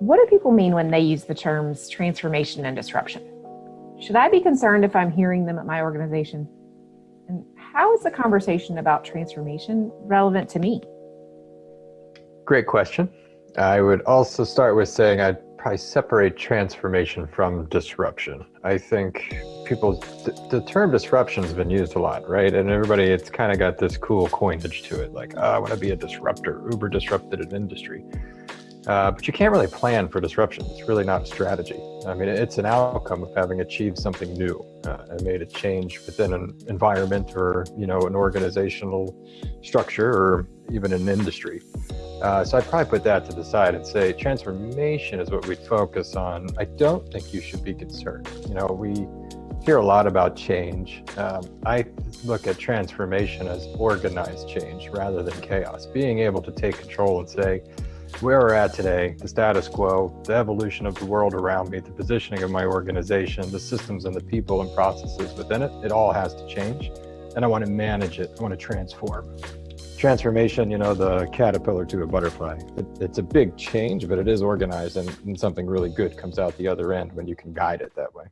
What do people mean when they use the terms transformation and disruption? Should I be concerned if I'm hearing them at my organization? And how is the conversation about transformation relevant to me? Great question. I would also start with saying I'd probably separate transformation from disruption. I think people, the term disruption has been used a lot, right? And everybody, it's kind of got this cool coinage to it, like, oh, I want to be a disruptor, Uber disrupted an industry. Uh, but you can't really plan for disruption. It's really not a strategy. I mean, it's an outcome of having achieved something new uh, and made a change within an environment or, you know, an organizational structure or even an industry. Uh, so I'd probably put that to the side and say transformation is what we focus on. I don't think you should be concerned. You know, we hear a lot about change. Um, I look at transformation as organized change rather than chaos. Being able to take control and say, where we're at today, the status quo, the evolution of the world around me, the positioning of my organization, the systems and the people and processes within it, it all has to change. And I want to manage it. I want to transform transformation, you know, the caterpillar to a butterfly. It, it's a big change, but it is organized and, and something really good comes out the other end when you can guide it that way.